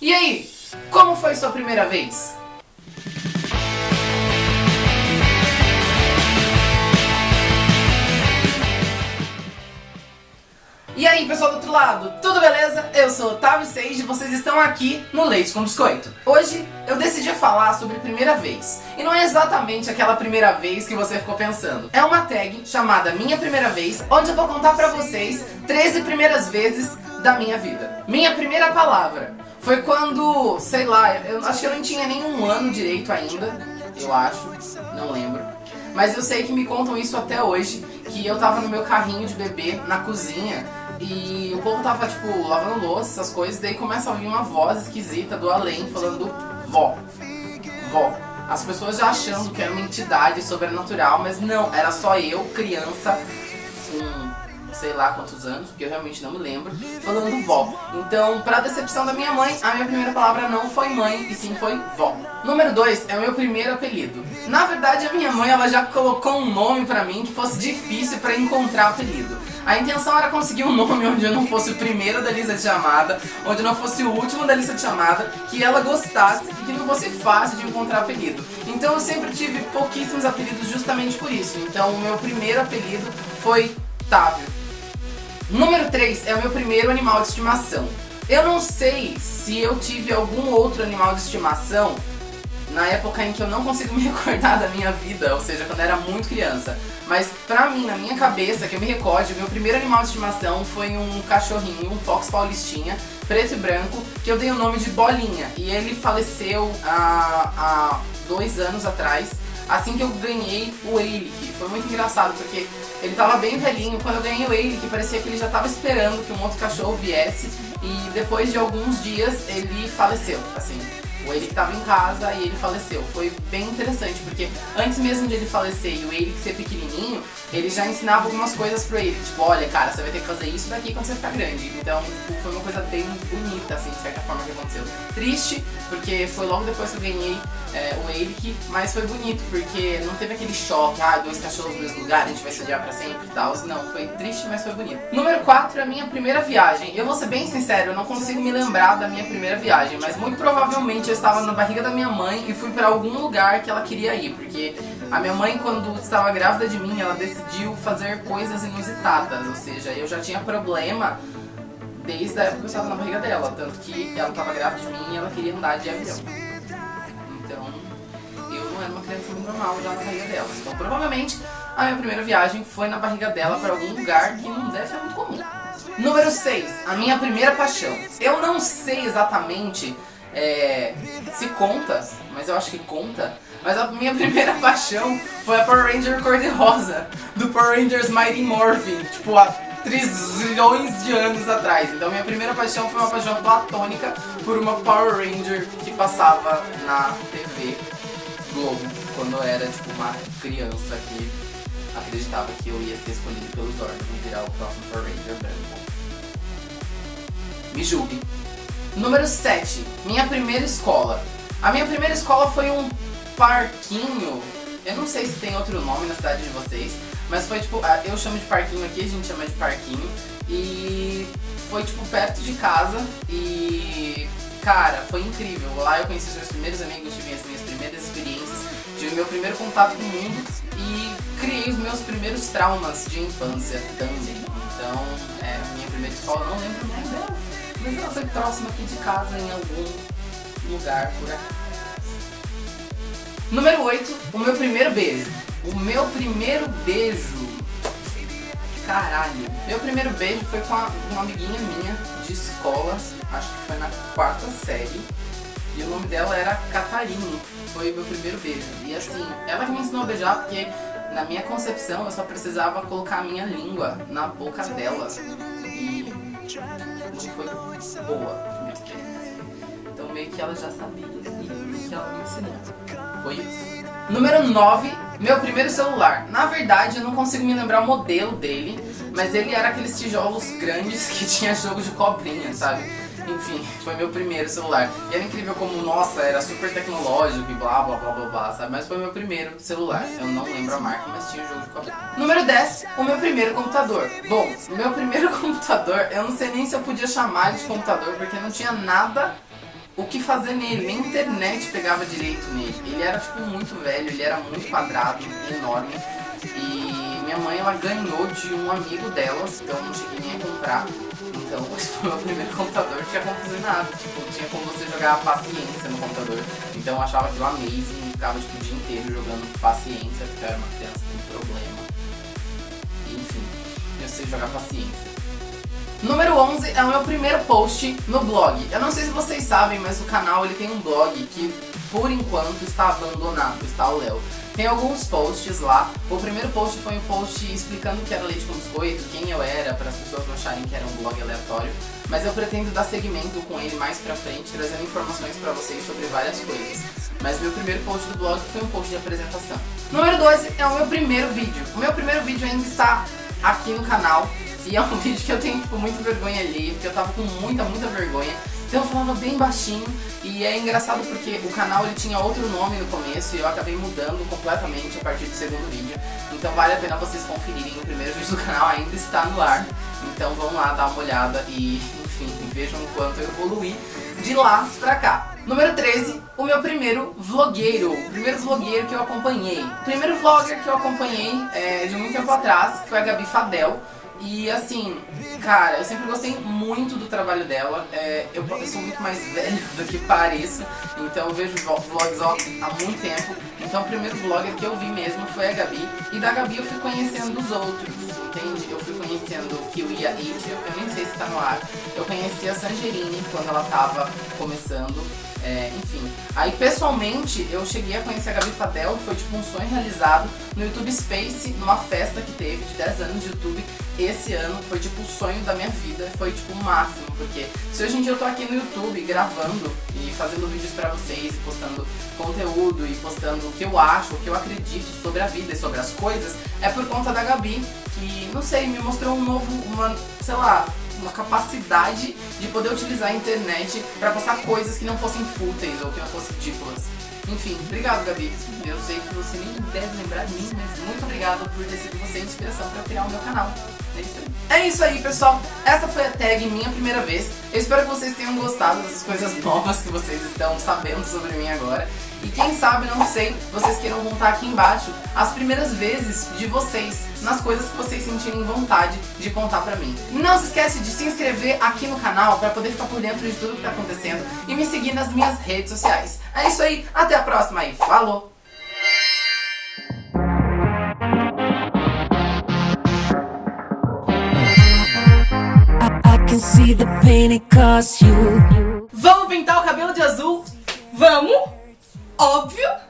E aí, como foi sua primeira vez? E aí pessoal do outro lado, tudo beleza? Eu sou Otávio Seiji e vocês estão aqui no Leite com Biscoito. Hoje eu decidi falar sobre primeira vez. E não é exatamente aquela primeira vez que você ficou pensando. É uma tag chamada Minha Primeira Vez, onde eu vou contar pra vocês 13 primeiras vezes da minha vida. Minha primeira palavra foi quando, sei lá, eu acho que eu não tinha nenhum ano direito ainda, eu acho, não lembro. Mas eu sei que me contam isso até hoje, que eu tava no meu carrinho de bebê na cozinha e o povo tava, tipo, lavando louça, essas coisas, daí começa a ouvir uma voz esquisita do além falando vó, vó. As pessoas já achando que era uma entidade sobrenatural, mas não, era só eu, criança, com sei lá quantos anos, porque eu realmente não me lembro, falando vó. Então, pra decepção da minha mãe, a minha primeira palavra não foi mãe, e sim foi vó. Número 2 é o meu primeiro apelido. Na verdade, a minha mãe ela já colocou um nome pra mim que fosse difícil pra encontrar apelido. A intenção era conseguir um nome onde eu não fosse o primeiro da lista de chamada, onde não fosse o último da lista de chamada, que ela gostasse e que não fosse fácil de encontrar apelido. Então eu sempre tive pouquíssimos apelidos justamente por isso. Então o meu primeiro apelido foi Távio. Número 3 é o meu primeiro animal de estimação. Eu não sei se eu tive algum outro animal de estimação na época em que eu não consigo me recordar da minha vida, ou seja, quando eu era muito criança. Mas pra mim, na minha cabeça, que eu me recorde, o meu primeiro animal de estimação foi um cachorrinho, um Fox Paulistinha, preto e branco, que eu dei o nome de Bolinha. E ele faleceu há, há dois anos atrás, assim que eu ganhei o Eilick. Foi muito engraçado, porque ele tava bem velhinho. Quando eu ganhei o Eilick, parecia que ele já tava esperando que um outro cachorro viesse. E depois de alguns dias, ele faleceu, assim o Eric estava em casa e ele faleceu. Foi bem interessante, porque antes mesmo de ele falecer e o Eric ser pequenininho, ele já ensinava algumas coisas pro Eric. Tipo, olha, cara, você vai ter que fazer isso daqui quando você ficar grande. Então, tipo, foi uma coisa bem bonita, assim, de certa forma, que aconteceu. Triste, porque foi logo depois que eu ganhei é, o Eric, mas foi bonito, porque não teve aquele choque, ah, dois cachorros no mesmo lugar, a gente vai se odiar pra sempre e tal. Não, foi triste, mas foi bonito. Número 4 é a minha primeira viagem. Eu vou ser bem sincero, eu não consigo me lembrar da minha primeira viagem, mas muito provavelmente eu estava na barriga da minha mãe e fui pra algum lugar que ela queria ir, porque a minha mãe, quando estava grávida de mim, ela decidiu fazer coisas inusitadas, ou seja, eu já tinha problema desde a época que eu estava na barriga dela, tanto que ela estava grávida de mim e ela queria andar de avião. Então, eu não era uma criança muito normal já na barriga dela. Então, provavelmente, a minha primeira viagem foi na barriga dela para algum lugar que não deve ser muito comum. Número 6, a minha primeira paixão. Eu não sei exatamente é, se conta, mas eu acho que conta. Mas a minha primeira paixão foi a Power Ranger cor-de-rosa, do Power Rangers Mighty Morphin, tipo há trilhões de anos atrás. Então minha primeira paixão foi uma paixão platônica por uma Power Ranger que passava na TV Globo, quando eu era tipo uma criança que acreditava que eu ia ser escolhido pelos órgãos e virar o próximo Power Ranger branco. Me julgue. Número 7. Minha primeira escola. A minha primeira escola foi um parquinho. Eu não sei se tem outro nome na cidade de vocês, mas foi tipo, eu chamo de parquinho aqui, a gente chama de parquinho. E foi tipo perto de casa e cara, foi incrível. Lá eu conheci os meus primeiros amigos, tive as minhas primeiras experiências, tive meu primeiro contato com o mundo e criei os meus primeiros traumas de infância também. Então, é, minha primeira escola, não lembro o nome dela mas ela foi próxima aqui de casa em algum lugar por aqui. Número 8, o meu primeiro beijo. O meu primeiro beijo. Caralho. Meu primeiro beijo foi com uma amiguinha minha de escola, acho que foi na quarta série. E o nome dela era Catarine. Foi o meu primeiro beijo. E assim, ela que me ensinou a beijar porque na minha concepção eu só precisava colocar a minha língua na boca dela. E foi boa Então meio que ela já sabia e que ela me ensinou. Foi isso. Número 9, meu primeiro celular. Na verdade, eu não consigo me lembrar o modelo dele, mas ele era aqueles tijolos grandes que tinha jogo de cobrinha, sabe? Enfim, foi meu primeiro celular. E era incrível como, nossa, era super tecnológico e blá blá blá blá blá, sabe? Mas foi meu primeiro celular. Eu não lembro a marca, mas tinha o jogo de cobrinha. Número 10, o meu primeiro computador. Bom, o meu primeiro computador, eu não sei nem se eu podia chamar de computador, porque não tinha nada o que fazer nele, nem internet pegava direito nele. Ele era tipo muito velho, ele era muito quadrado, enorme. E minha mãe ela ganhou de um amigo dela, então não cheguei nem a comprar. Então esse foi o meu primeiro computador, tinha nada. Tipo, tinha como você jogar paciência no computador. Então eu achava aquilo amazing, ficava tipo, o dia inteiro jogando paciência, porque eu era uma criança com problema. Enfim, eu sei jogar paciência. Número 11 é o meu primeiro post no blog. Eu não sei se vocês sabem, mas o canal ele tem um blog que por enquanto está abandonado, está o Léo. Tem alguns posts lá. O primeiro post foi um post explicando que era leite com biscoito, quem eu era, para as pessoas não acharem que era um blog aleatório. Mas eu pretendo dar seguimento com ele mais pra frente, trazendo informações pra vocês sobre várias coisas. Mas meu primeiro post do blog foi um post de apresentação. Número 12 é o meu primeiro vídeo. O meu primeiro vídeo ainda está aqui no canal. E é um vídeo que eu tenho, tipo, muita vergonha ali, porque eu tava com muita, muita vergonha. Então eu falava bem baixinho e é engraçado porque o canal ele tinha outro nome no começo e eu acabei mudando completamente a partir do segundo vídeo. Então vale a pena vocês conferirem, o primeiro vídeo do canal ainda está no ar. Então vão lá dar uma olhada e, enfim, vejam o quanto eu evoluí de lá pra cá. Número 13, o meu primeiro vlogueiro, o primeiro vlogueiro que eu acompanhei. O primeiro vlogger que eu acompanhei é, de muito tempo atrás foi a Gabi Fadel. E assim, cara, eu sempre gostei muito do trabalho dela. É, eu, eu, sou muito mais velho do que pareço, então eu vejo vlogs há muito tempo. Então o primeiro vlogger que eu vi mesmo foi a Gabi. E da Gabi eu fui conhecendo os outros, entende? Eu fui conhecendo o Kiwi a It, eu nem sei se tá no ar. Eu conheci a Sangerini quando ela tava começando. É, enfim, aí pessoalmente eu cheguei a conhecer a Gabi Fadel, foi tipo um sonho realizado no YouTube Space, numa festa que teve de 10 anos de YouTube esse ano, foi tipo o sonho da minha vida, foi tipo o máximo, porque se hoje em dia eu tô aqui no YouTube gravando e fazendo vídeos pra vocês, postando conteúdo e postando o que eu acho, o que eu acredito sobre a vida e sobre as coisas, é por conta da Gabi, que, não sei, me mostrou um novo, uma, sei lá, uma capacidade de poder utilizar a internet para postar coisas que não fossem fúteis ou que não fossem ridículas. Enfim, obrigado Gabi. Eu sei que você nem deve lembrar de mim, mas muito obrigado por ter sido você a inspiração para criar o meu canal. É isso aí. É isso aí, pessoal. Essa foi a tag minha primeira vez. Eu espero que vocês tenham gostado dessas coisas novas que vocês estão sabendo sobre mim agora. E quem sabe, não sei, vocês queiram contar aqui embaixo as primeiras vezes de vocês nas coisas que vocês sentirem vontade de contar pra mim. Não se esquece de se inscrever aqui no canal pra poder ficar por dentro de tudo que tá acontecendo e me seguir nas minhas redes sociais. É isso aí, até a próxima e falou! Vamos pintar o cabelo de azul? Vamos! Óbvio!